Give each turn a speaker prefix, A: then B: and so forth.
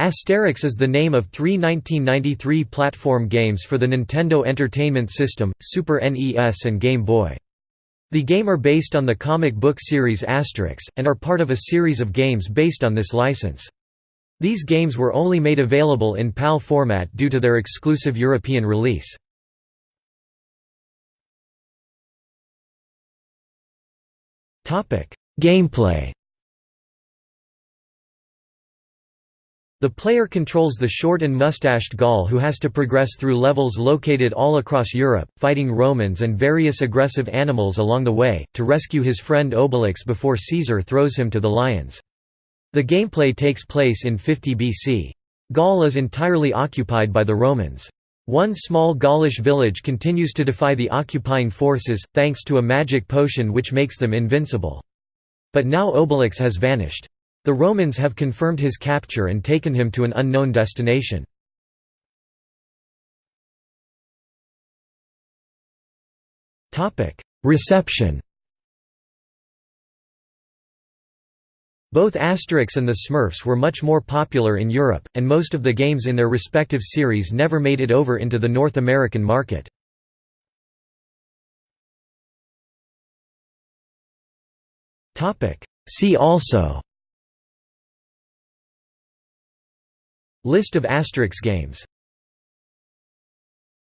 A: Asterix is the name of three 1993 platform games for the Nintendo Entertainment System, Super NES and Game Boy. The game are based on the comic book series Asterix, and are part of a series of games based on this license. These games were only made available in PAL format due to their exclusive European release. Gameplay The player controls the short and mustached Gaul who has to progress through levels located all across Europe, fighting Romans and various aggressive animals along the way, to rescue his friend Obelix before Caesar throws him to the lions. The gameplay takes place in 50 BC. Gaul is entirely occupied by the Romans. One small Gaulish village continues to defy the occupying forces, thanks to a magic potion which makes them invincible. But now Obelix has vanished. The Romans have confirmed his capture and taken him to an unknown destination. Reception Both Asterix and the Smurfs were much more popular in Europe, and most of the games in their respective series never made it over into the North American market. See also List of Asterix games